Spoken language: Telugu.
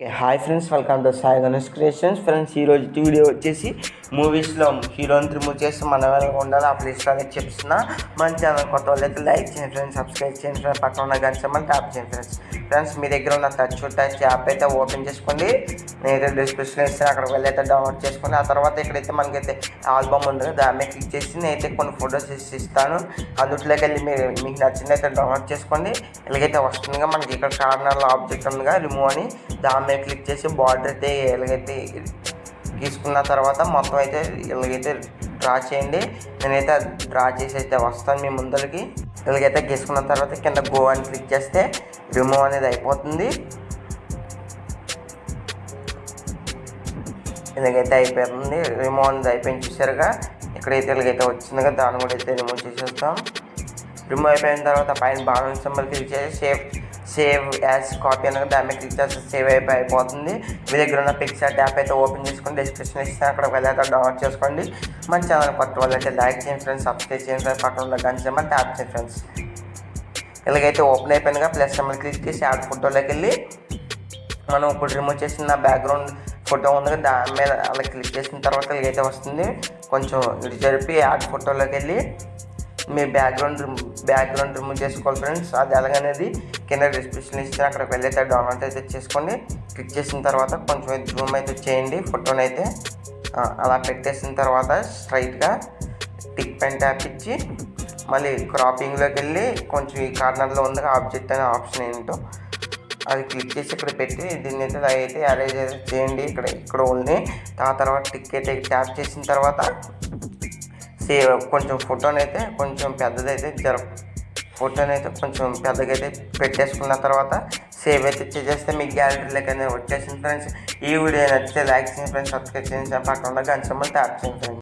Okay hi friends welcome to Sai Ganesh creations. Friends ఈరోజు వీడియో వచ్చేసి మూవీస్లో హీరోని రిమూవ్ చేసి మన ఎలా ఉండాలి. ఆ ప్లేస్లో అనేది చెప్తున్నా. మన ఛానల్ కొత్త వాళ్ళైతే లైక్ చేయండి ఫ్రెండ్స్ సబ్స్క్రైబ్ చేయండి ఫ్రెండ్స్ పక్కన ఉన్న గంట మనం ట్యాప్ చేయండి ఫ్రెండ్స్ ఫ్రెండ్స్ మీ దగ్గర ఉన్న టచ్ టచ్ యాప్ అయితే ఓపెన్ చేసుకోండి. నేనైతే డిస్క్రిప్షన్ ఇస్తాను అక్కడికి వెళ్ళి అయితే డౌన్లోడ్ చేసుకోండి ఆ తర్వాత ఇక్కడైతే మనకైతే ఆల్బమ్ ఉంది దాన్ని దాని మీద క్లిక్ చేసి నేనైతే కొన్ని ఫొటోస్ ఇసి ఇస్తాను. అందులోకి వెళ్ళి మీరు మీకు నచ్చింది అయితే డౌన్లోడ్ చేసుకోండి. ఇలాగైతే వస్తుందిగా మనకి. ఇక్కడ కార్నర్లో ఆబ్జెక్ట్ ఉందిగా రిమూవ్ అని. దాని మీద క్లిక్ చేసి బార్డర్ అయితే ఎలాగైతే గీసుకున్న తర్వాత మొత్తం అయితే ఇలాగైతే డ్రా చేయండి. నేనైతే డ్రా చేసి అయితే వస్తాను మీ ముందరికి. ఇలాగైతే గీసుకున్న తర్వాత కింద గో అని క్లిక్ చేస్తే రిమూవ్ అనేది అయిపోతుంది. ఇలాగైతే అయిపోతుంది రిమూవ్ అనేది అయిపోయింది చూసారుగా. ఇక్కడైతే ఇలాగైతే వచ్చిందిగా దాన్ని కూడా అయితే రిమూవ్ చేసేస్తాం. రిమూవ్ అయిపోయిన తర్వాత పైన బాగా సింబల్ క్లిక్ చేసి సేఫ్ సేవ్ యాజ్ కాపీ అనగా దాని మీద క్లిక్ చేస్తే సేవ్ అయిపోయి అయిపోతుంది. మీ దగ్గర ఉన్న పిక్చర్ యాప్ అయితే ఓపెన్ చేసుకొని డిస్క్రిప్షన్ ఇస్తే అక్కడ వెళ్ళాక డౌన్లోడ్ చేసుకోండి. మన ఛానల్ కొత్త వాళ్ళైతే లైక్ చేయండి ఫ్రెండ్స్ సబ్స్క్రైబ్ చేయండి ఫ్రెండ్స్ పక్కన ఉన్న గంట చేయమని ట్యాప్ చేయండి ఫ్రెండ్స్. ఇలాగైతే ఓపెన్ అయిపోయినగా ప్లస్ మనం క్లిక్ చేసి యాడ్ ఫోటోలోకి వెళ్ళి మనం ఇప్పుడు రిమూవ్ చేసిన బ్యాక్గ్రౌండ్ ఫోటో ఉంది కదా దాని మీద అలా క్లిక్ చేసిన తర్వాత ఇలాగైతే వస్తుంది. కొంచెం ఇటు జరిపి యాడ్ ఫోటోలోకి వెళ్ళి మీ బ్యాక్గ్రౌండ్ బ్యాక్గ్రౌండ్ రిమూవ్ చేసుకోవాలి ఫ్రెండ్స్. అది ఎలాగనేది కింద డిస్క్రిప్షన్ ఇస్తే అక్కడికి వెళ్ళి అయితే డౌన్లోడ్ అయితే చేసుకోండి క్లిక్ చేసిన తర్వాత కొంచెం జూమ్ అయితే చేయండి. ఫోటోని అయితే అలా పెట్టేసిన తర్వాత స్ట్రైట్గా టిక్ పెన్ ట్యాప్ ఇచ్చి మళ్ళీ క్రాపింగ్లోకి వెళ్ళి కొంచెం ఈ కార్నర్లో ఉంది ఆబ్జెక్ట్ అనే ఆప్షన్ ఏంటో అది క్లిక్ చేసి ఇక్కడ పెట్టి దీన్ని అయితే అయితే అరేంజ్ అయితే చేయండి. ఇక్కడ ఇక్కడ ఉంది ఆ తర్వాత టిక్ అయితే ట్యాప్ చేసిన తర్వాత సేవ్ కొంచెం ఫోటోని అయితే కొంచెం పెద్దదైతే జరుపు ఫోటోని అయితే కొంచెం పెద్దగా అయితే పెట్టేసుకున్న తర్వాత సేవ్ అయితే చేసేస్తే మీ గ్యాలరీలోకి అనేది వచ్చేసింది ఫ్రెండ్స్ ఈ వీడియో నచ్చితే లైక్ చేయండి ఫ్రెండ్స్ సబ్స్క్రైబ్ చేయండి. పక్కన ఉన్న గంట ట్యాప్ చేయండి ఫ్రెండ్స్